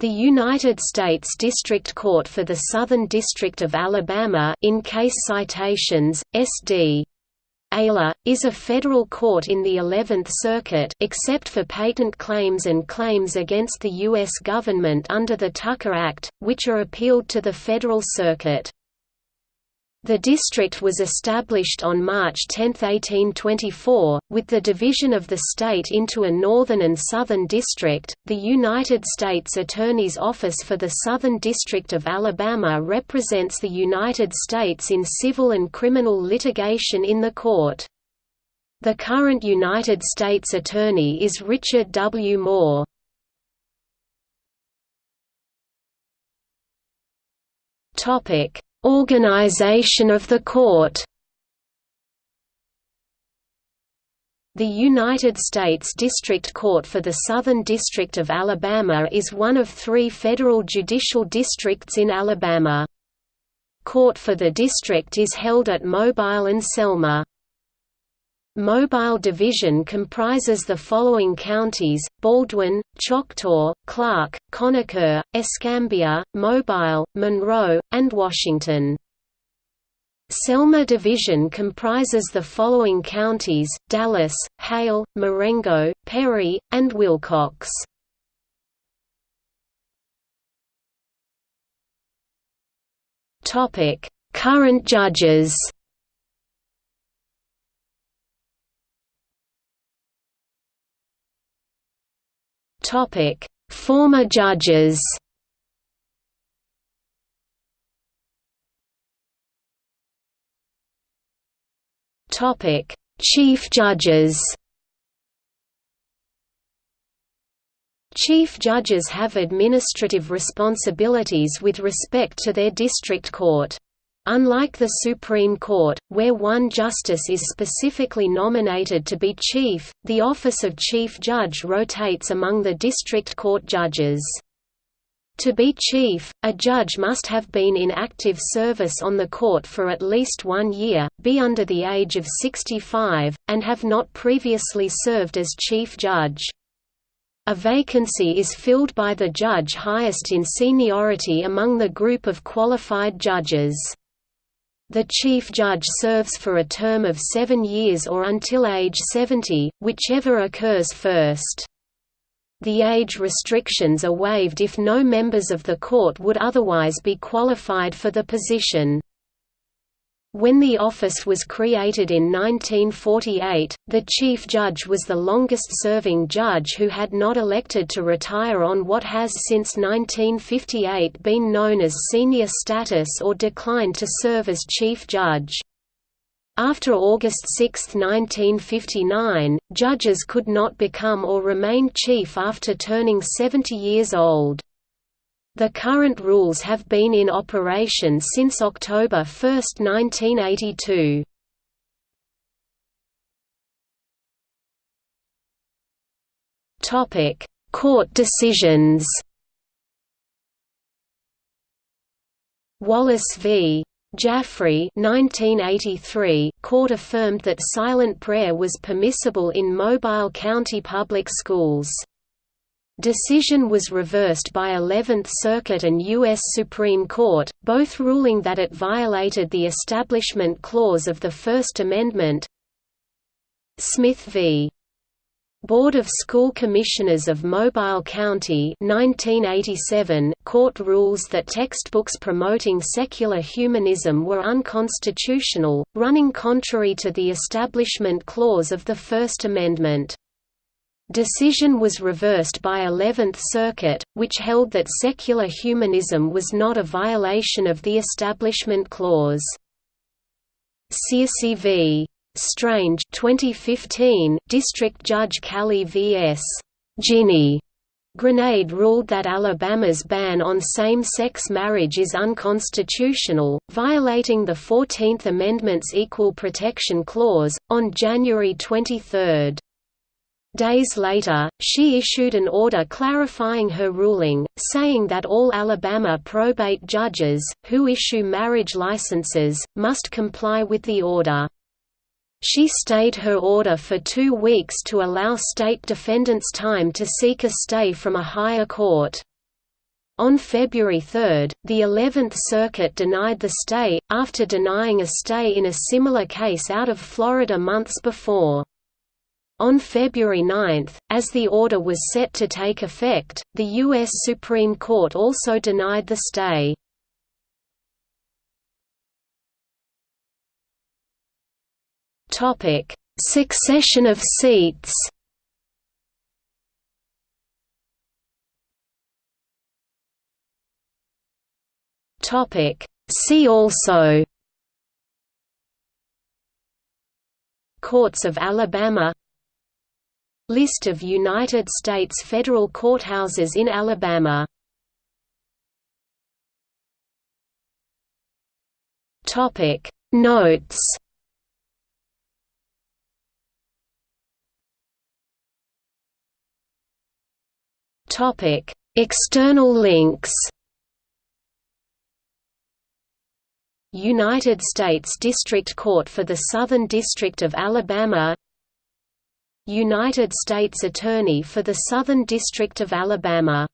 The United States District Court for the Southern District of Alabama in case citations, SD. ALA, is a federal court in the Eleventh Circuit except for patent claims and claims against the U.S. government under the Tucker Act, which are appealed to the Federal Circuit. The district was established on March 10, 1824, with the division of the state into a northern and southern district. The United States Attorney's Office for the Southern District of Alabama represents the United States in civil and criminal litigation in the court. The current United States Attorney is Richard W. Moore. Topic Organization of the court The United States District Court for the Southern District of Alabama is one of three federal judicial districts in Alabama. Court for the district is held at Mobile and Selma. Mobile Division comprises the following counties, Baldwin, Choctaw, Clarke, Conecuh, Escambia, Mobile, Monroe, and Washington. Selma Division comprises the following counties, Dallas, Hale, Marengo, Perry, and Wilcox. Current judges Topic: Former judges. Topic: Chief judges. Chief judges have administrative responsibilities with respect to their district court. Unlike the Supreme Court, where one justice is specifically nominated to be chief, the office of chief judge rotates among the district court judges. To be chief, a judge must have been in active service on the court for at least one year, be under the age of 65, and have not previously served as chief judge. A vacancy is filled by the judge highest in seniority among the group of qualified judges. The Chief Judge serves for a term of seven years or until age 70, whichever occurs first. The age restrictions are waived if no members of the court would otherwise be qualified for the position. When the office was created in 1948, the Chief Judge was the longest-serving judge who had not elected to retire on what has since 1958 been known as senior status or declined to serve as Chief Judge. After August 6, 1959, judges could not become or remain chief after turning 70 years old. The current rules have been in operation since October 1, 1982. Topic: Court decisions. Wallace v. Jaffree 1983 court affirmed that silent prayer was permissible in Mobile County public schools. Decision was reversed by Eleventh Circuit and U.S. Supreme Court, both ruling that it violated the Establishment Clause of the First Amendment. Smith v. Board of School Commissioners of Mobile County 1987 court rules that textbooks promoting secular humanism were unconstitutional, running contrary to the Establishment Clause of the First Amendment. Decision was reversed by Eleventh Circuit, which held that secular humanism was not a violation of the Establishment Clause. Searcy v. Strange 2015, District Judge Callie v.S. Ginny Granade ruled that Alabama's ban on same-sex marriage is unconstitutional, violating the Fourteenth Amendment's Equal Protection Clause, on January 23. Days later, she issued an order clarifying her ruling, saying that all Alabama probate judges, who issue marriage licenses, must comply with the order. She stayed her order for two weeks to allow state defendants time to seek a stay from a higher court. On February 3, the Eleventh Circuit denied the stay, after denying a stay in a similar case out of Florida months before. On February 9, as the order was set to take effect, the U.S. Supreme Court also denied the stay. Succession of seats Topic. See also Courts of Alabama List of United States federal courthouses in Alabama. Topic. Notes. Topic. External links. United States District Court for the Southern District of Alabama United States Attorney for the Southern District of Alabama